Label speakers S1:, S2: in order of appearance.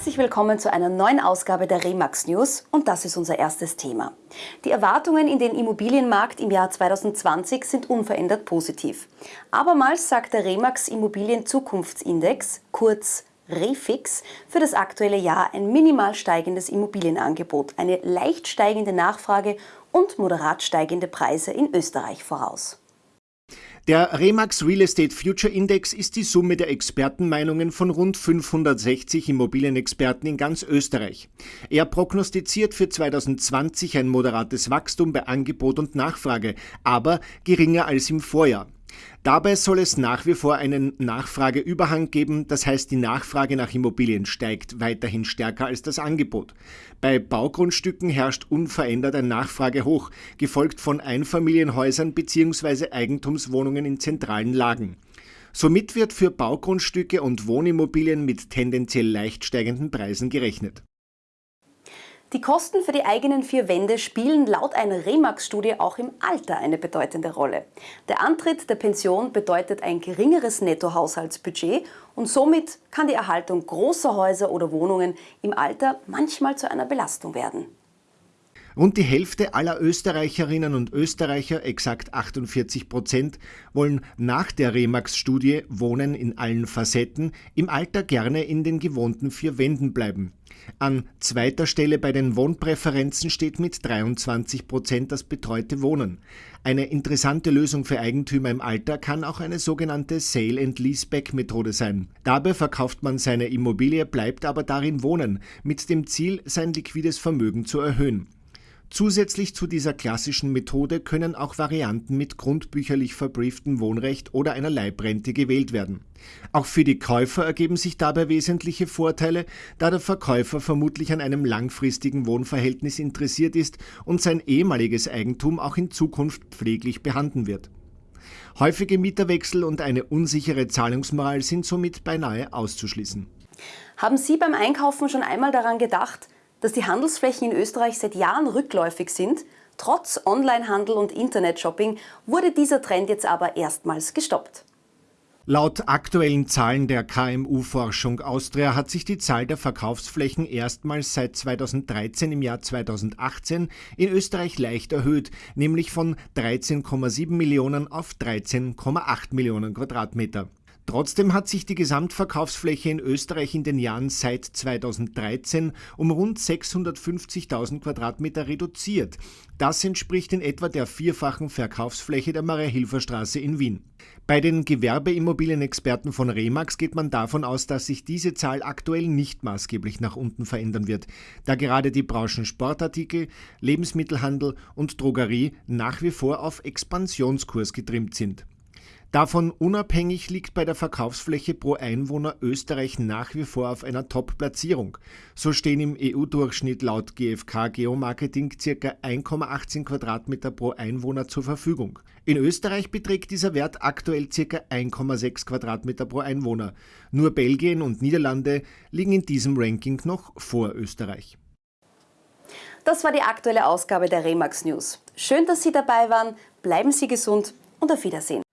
S1: Herzlich willkommen zu einer neuen Ausgabe der Remax News und das ist unser erstes Thema. Die Erwartungen in den Immobilienmarkt im Jahr 2020 sind unverändert positiv. Abermals sagt der Remax Immobilien Zukunftsindex, kurz Refix, für das aktuelle Jahr ein minimal steigendes Immobilienangebot, eine leicht steigende Nachfrage und moderat steigende Preise in Österreich voraus.
S2: Der Remax Real Estate Future Index ist die Summe der Expertenmeinungen von rund 560 Immobilienexperten in ganz Österreich. Er prognostiziert für 2020 ein moderates Wachstum bei Angebot und Nachfrage, aber geringer als im Vorjahr. Dabei soll es nach wie vor einen Nachfrageüberhang geben, das heißt die Nachfrage nach Immobilien steigt weiterhin stärker als das Angebot. Bei Baugrundstücken herrscht unverändert ein Nachfragehoch, gefolgt von Einfamilienhäusern bzw. Eigentumswohnungen in zentralen Lagen. Somit wird für Baugrundstücke und Wohnimmobilien mit tendenziell leicht steigenden Preisen gerechnet.
S1: Die Kosten für die eigenen vier Wände spielen laut einer Remax-Studie auch im Alter eine bedeutende Rolle. Der Antritt der Pension bedeutet ein geringeres Nettohaushaltsbudget und somit kann die Erhaltung großer Häuser oder Wohnungen im Alter manchmal zu einer Belastung werden.
S2: Rund die Hälfte aller Österreicherinnen und Österreicher, exakt 48 Prozent, wollen nach der Remax-Studie Wohnen in allen Facetten im Alter gerne in den gewohnten vier Wänden bleiben. An zweiter Stelle bei den Wohnpräferenzen steht mit 23 Prozent das betreute Wohnen. Eine interessante Lösung für Eigentümer im Alter kann auch eine sogenannte Sale-and-Leaseback-Methode sein. Dabei verkauft man seine Immobilie, bleibt aber darin wohnen, mit dem Ziel, sein liquides Vermögen zu erhöhen. Zusätzlich zu dieser klassischen Methode können auch Varianten mit grundbücherlich verbrieftem Wohnrecht oder einer Leibrente gewählt werden. Auch für die Käufer ergeben sich dabei wesentliche Vorteile, da der Verkäufer vermutlich an einem langfristigen Wohnverhältnis interessiert ist und sein ehemaliges Eigentum auch in Zukunft pfleglich behandeln wird. Häufige Mieterwechsel und eine unsichere Zahlungsmoral sind somit beinahe auszuschließen.
S1: Haben Sie beim Einkaufen schon einmal daran gedacht, dass die Handelsflächen in Österreich seit Jahren rückläufig sind. Trotz Onlinehandel und Internetshopping wurde dieser Trend jetzt aber erstmals gestoppt.
S2: Laut aktuellen Zahlen der KMU-Forschung Austria hat sich die Zahl der Verkaufsflächen erstmals seit 2013 im Jahr 2018 in Österreich leicht erhöht, nämlich von 13,7 Millionen auf 13,8 Millionen Quadratmeter. Trotzdem hat sich die Gesamtverkaufsfläche in Österreich in den Jahren seit 2013 um rund 650.000 Quadratmeter reduziert. Das entspricht in etwa der vierfachen Verkaufsfläche der Maria-Hilfer-Straße in Wien. Bei den Gewerbeimmobilienexperten von Remax geht man davon aus, dass sich diese Zahl aktuell nicht maßgeblich nach unten verändern wird, da gerade die Branchen Sportartikel, Lebensmittelhandel und Drogerie nach wie vor auf Expansionskurs getrimmt sind. Davon unabhängig liegt bei der Verkaufsfläche pro Einwohner Österreich nach wie vor auf einer Top-Platzierung. So stehen im EU-Durchschnitt laut GfK Geomarketing ca. 1,18 Quadratmeter pro Einwohner zur Verfügung. In Österreich beträgt dieser Wert aktuell ca. 1,6 Quadratmeter pro Einwohner. Nur Belgien und Niederlande liegen in diesem Ranking noch vor Österreich.
S1: Das war die aktuelle Ausgabe der Remax News. Schön, dass Sie dabei waren. Bleiben Sie gesund und auf Wiedersehen.